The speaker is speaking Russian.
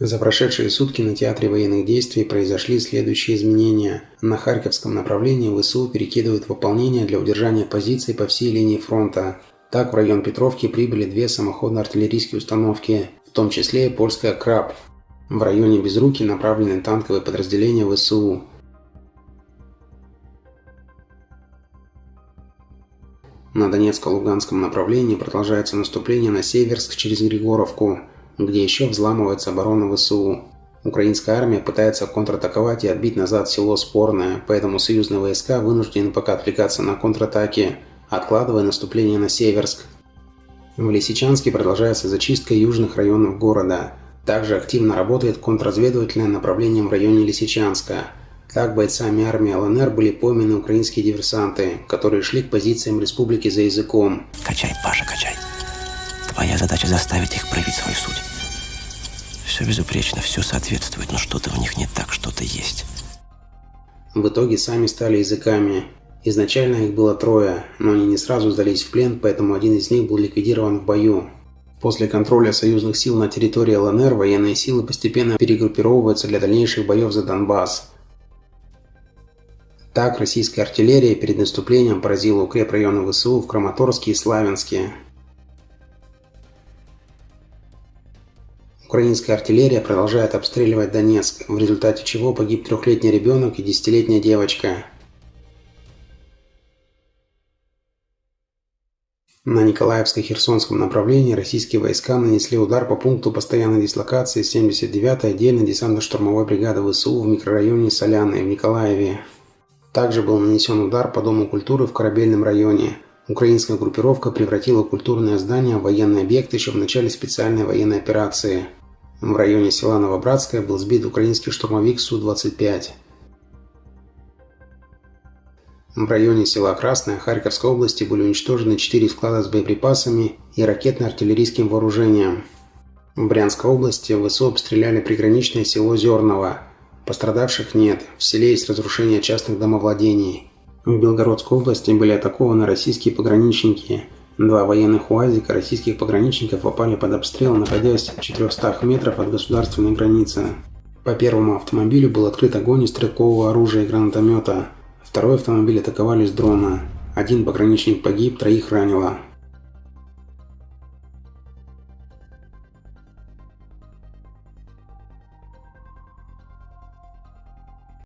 За прошедшие сутки на театре военных действий произошли следующие изменения. На Харьковском направлении ВСУ перекидывают выполнение для удержания позиций по всей линии фронта. Так в район Петровки прибыли две самоходно-артиллерийские установки, в том числе и польская «Краб». В районе Безруки направлены танковые подразделения ВСУ. На Донецко-Луганском направлении продолжается наступление на Северск через Григоровку – где еще взламывается оборона ВСУ. Украинская армия пытается контратаковать и отбить назад село Спорное, поэтому союзные войска вынуждены пока отвлекаться на контратаки, откладывая наступление на Северск. В Лисичанске продолжается зачистка южных районов города. Также активно работает контрразведывательное направление в районе Лисичанска. Так бойцами армии ЛНР были пойманы украинские диверсанты, которые шли к позициям республики за языком. Качай, Паша, качай. Твоя задача заставить их проявить свою суть. Все безупречно, все соответствует, но что-то в них не так, что-то есть. В итоге сами стали языками. Изначально их было трое, но они не сразу сдались в плен, поэтому один из них был ликвидирован в бою. После контроля союзных сил на территории ЛНР военные силы постепенно перегруппировываются для дальнейших боев за Донбасс. Так, российская артиллерия перед наступлением поразила укрепрайоны ВСУ в Краматорске и Славянске. Украинская артиллерия продолжает обстреливать Донецк, в результате чего погиб трехлетний ребенок и десятилетняя девочка. На Николаевско-Херсонском направлении российские войска нанесли удар по пункту постоянной дислокации 79-й отдельной десантно-штурмовой бригады ВСУ в микрорайоне Соляны в Николаеве. Также был нанесен удар по Дому культуры в Корабельном районе. Украинская группировка превратила культурное здание в военный объект еще в начале специальной военной операции – в районе села Новобратское был сбит украинский штурмовик Су-25. В районе села Красное Харьковской области были уничтожены 4 склада с боеприпасами и ракетно-артиллерийским вооружением. В Брянской области ВСУ обстреляли приграничное село Зерново. Пострадавших нет, в селе есть разрушение частных домовладений. В Белгородской области были атакованы российские пограничники – Два военных УАЗика российских пограничников попали под обстрел, находясь в 400 метров от государственной границы. По первому автомобилю был открыт огонь из стрелкового оружия и гранатомета. Второй автомобиль атаковали с дрона. Один пограничник погиб, троих ранило.